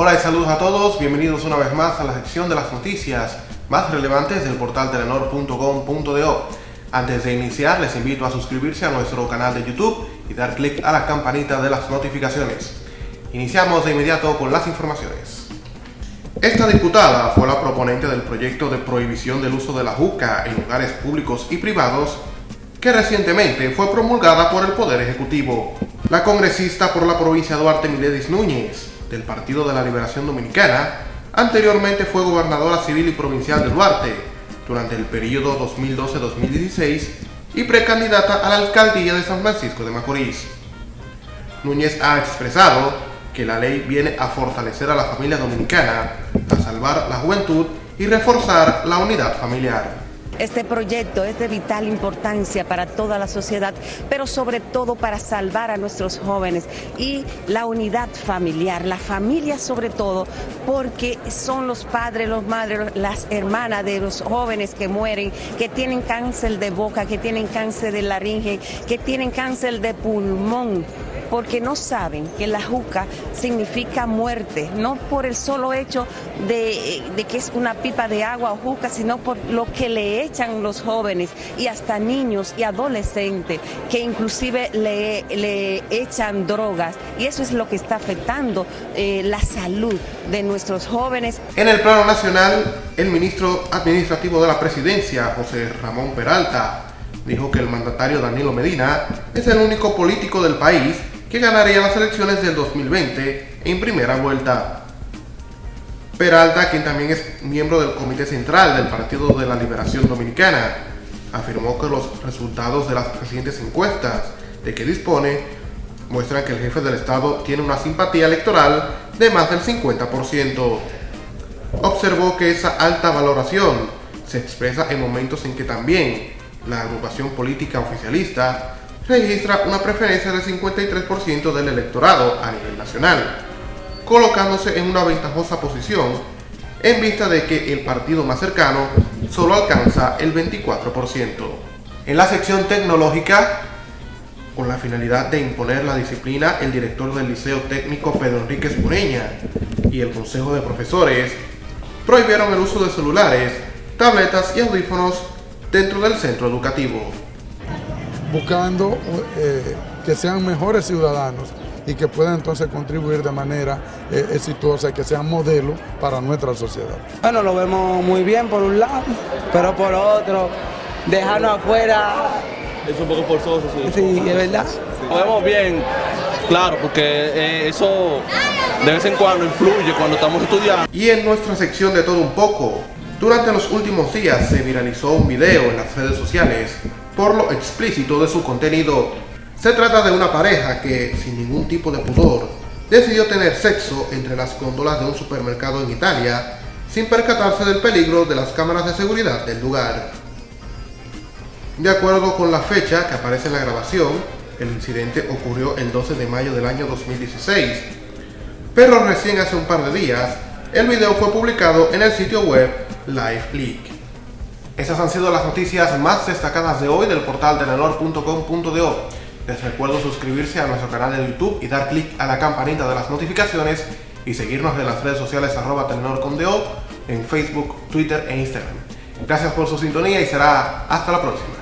Hola y saludos a todos, bienvenidos una vez más a la sección de las noticias más relevantes del portal telenor.com.do. Antes de iniciar les invito a suscribirse a nuestro canal de YouTube y dar clic a la campanita de las notificaciones. Iniciamos de inmediato con las informaciones. Esta diputada fue la proponente del proyecto de prohibición del uso de la juca en lugares públicos y privados que recientemente fue promulgada por el Poder Ejecutivo. La congresista por la provincia Duarte Miledis Núñez, del Partido de la Liberación Dominicana, anteriormente fue gobernadora civil y provincial de Duarte durante el periodo 2012-2016 y precandidata a la alcaldía de San Francisco de Macorís. Núñez ha expresado que la ley viene a fortalecer a la familia dominicana, a salvar la juventud y reforzar la unidad familiar. Este proyecto es de vital importancia para toda la sociedad, pero sobre todo para salvar a nuestros jóvenes y la unidad familiar, la familia sobre todo, porque son los padres, los madres, las hermanas de los jóvenes que mueren, que tienen cáncer de boca, que tienen cáncer de laringe, que tienen cáncer de pulmón porque no saben que la juca significa muerte, no por el solo hecho de, que es una pipa de agua o juca, sino por lo que le echan los jóvenes y hasta niños y adolescentes, que inclusive le, le echan drogas. Y eso es lo que está afectando eh, la salud de nuestros jóvenes. En el plano nacional, el ministro administrativo de la presidencia, José Ramón Peralta, dijo que el mandatario Danilo Medina es el único político del país que ganaría las elecciones del 2020 en primera vuelta. Peralta, quien también es miembro del Comité Central del Partido de la Liberación Dominicana, afirmó que los resultados de las recientes encuestas de que dispone muestran que el jefe del Estado tiene una simpatía electoral de más del 50%. Observó que esa alta valoración se expresa en momentos en que también la agrupación política oficialista registra una preferencia del 53% del electorado a nivel nacional, colocándose en una ventajosa posición en vista de que el partido más cercano solo alcanza el 24%. En la sección tecnológica, con la finalidad de imponer la disciplina, el director del Liceo Técnico Pedro Enríquez Pureña y el Consejo de Profesores prohibieron el uso de celulares, tabletas y audífonos dentro del centro educativo buscando eh, que sean mejores ciudadanos y que puedan entonces contribuir de manera eh, exitosa y que sean modelo para nuestra sociedad. Bueno, lo vemos muy bien por un lado, pero por otro, dejarnos afuera... Es un poco forzoso, sí. Sí, es verdad. Lo vemos bien, claro, porque eh, eso de vez en cuando influye cuando estamos estudiando. Y en nuestra sección de todo un poco, durante los últimos días se viralizó un video en las redes sociales por lo explícito de su contenido. Se trata de una pareja que, sin ningún tipo de pudor, decidió tener sexo entre las góndolas de un supermercado en Italia, sin percatarse del peligro de las cámaras de seguridad del lugar. De acuerdo con la fecha que aparece en la grabación, el incidente ocurrió el 12 de mayo del año 2016, pero recién hace un par de días, el video fue publicado en el sitio web LiveLeak. Esas han sido las noticias más destacadas de hoy del portal telenor.com.do. Les recuerdo suscribirse a nuestro canal de YouTube y dar clic a la campanita de las notificaciones y seguirnos en las redes sociales arroba en Facebook, Twitter e Instagram. Gracias por su sintonía y será hasta la próxima.